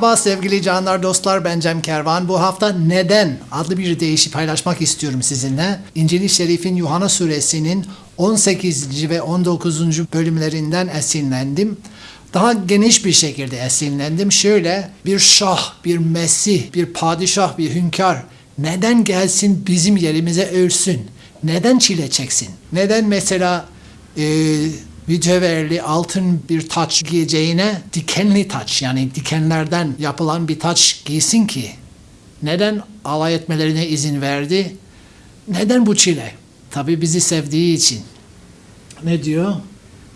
Merhaba sevgili canlar dostlar ben Cem Kervan. Bu hafta neden adlı bir deyişi paylaşmak istiyorum sizinle. İncil-i Şerif'in Yuhanna suresinin 18. ve 19. bölümlerinden esinlendim. Daha geniş bir şekilde esinlendim. Şöyle bir şah, bir mesih, bir padişah, bir hünkâr neden gelsin bizim yerimize ölsün? Neden çile çeksin? Neden mesela e, mücevherli altın bir taç giyeceğine dikenli taç yani dikenlerden yapılan bir taç giysin ki? Neden alay etmelerine izin verdi? Neden bu çile? Tabii bizi sevdiği için. Ne diyor?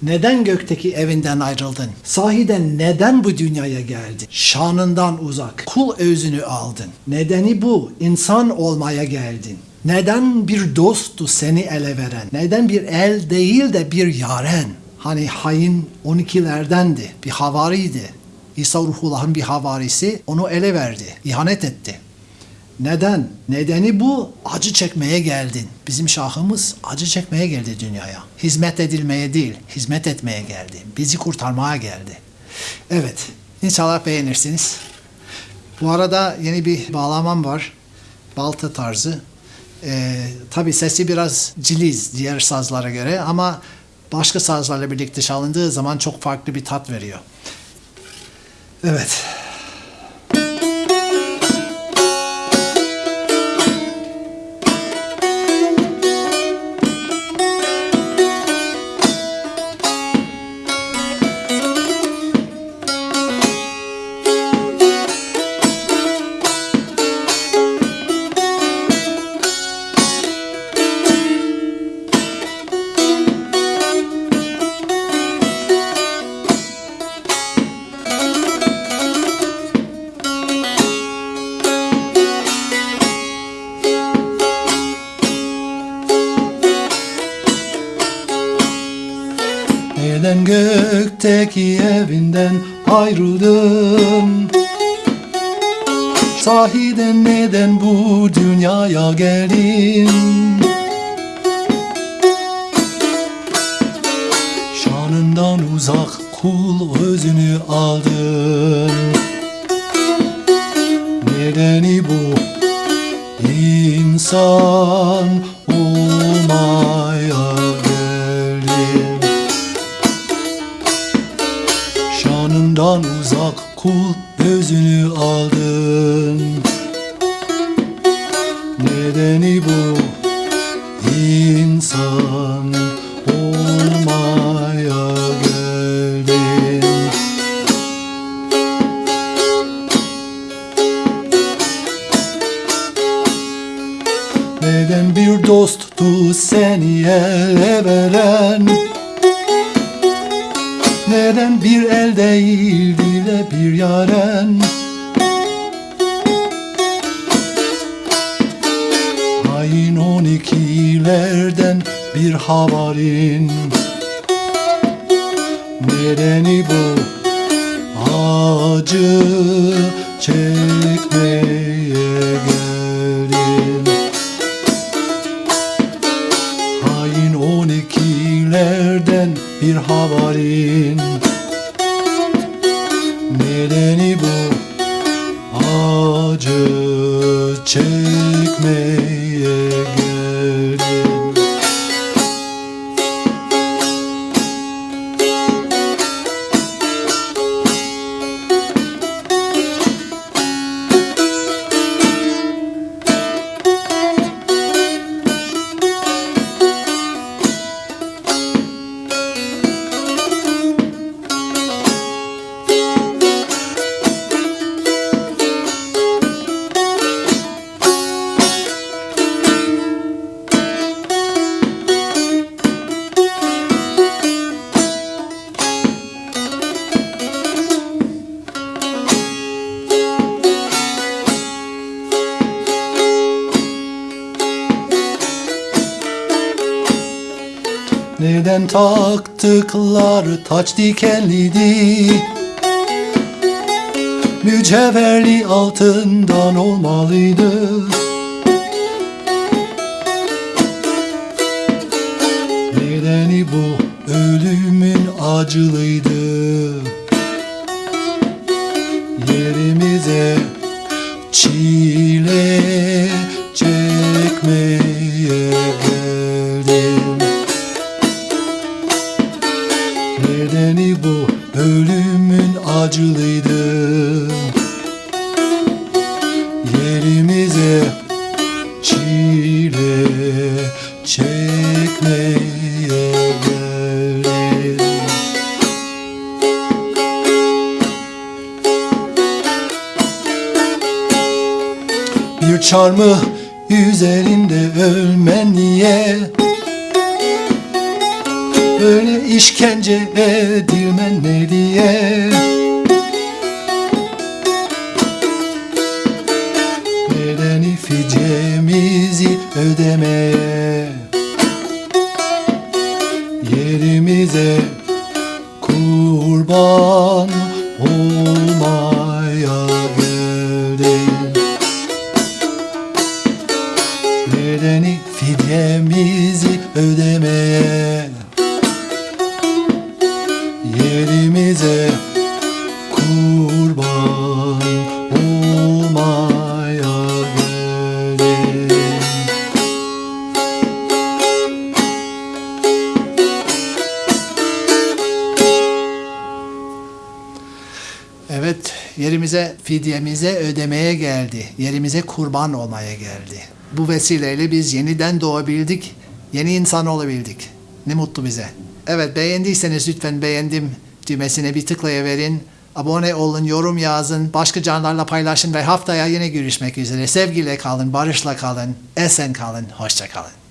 Neden gökteki evinden ayrıldın? Sahiden neden bu dünyaya geldin? Şanından uzak, kul özünü aldın. Nedeni bu, insan olmaya geldin. Neden bir dosttu seni ele veren? Neden bir el değil de bir yaren? Hani hain 12'lerdendi, bir havariydi. İsa Ruhullah'ın bir havarisi onu ele verdi, ihanet etti. Neden? Nedeni bu. Acı çekmeye geldin. Bizim şahımız acı çekmeye geldi dünyaya. Hizmet edilmeye değil, hizmet etmeye geldi. Bizi kurtarmaya geldi. Evet, inşallah beğenirsiniz. Bu arada yeni bir bağlamam var. Balta tarzı. Ee, tabii sesi biraz ciliz diğer sazlara göre ama başka sazlarla birlikte çalındığı zaman çok farklı bir tat veriyor. Evet. Neden gökteki evinden ayrıldın? Sahiden neden bu dünyaya geldin? Şanından uzak kul özünü aldın. Nedeni bu insan kul gözünü aldın. Nedeni bu insan olmaya geldin. Neden bir dosttu seni ele veren? Neden bir el değil dile bir yaren. Hain on ikilerden bir havarin Nedeni bu acı çekmeye acı çekmeye Eskiden taktıklar taç dikenliydi. Mücevherli altından olmalıydı. Nedeni bu ölümün acılıydı. Yerimize çile ölümün acılıydı. Yerimize çile çekmeye geldim Bir çarmıh üzerinde ölmen niye Böyle işkence edilmen ne diye? Nedeni fidyemizi ödemeye Yerimize kurban olmaya Evet, yerimize, fidyemize ödemeye geldi. Yerimize kurban olmaya geldi. Bu vesileyle biz yeniden doğabildik, yeni insan olabildik. Ne mutlu bize. Evet, beğendiyseniz lütfen beğendim düğmesine bir tıklayıverin. Abone olun, yorum yazın, başka canlarla paylaşın ve haftaya yine görüşmek üzere. Sevgiyle kalın, barışla kalın, esen kalın, hoşça kalın.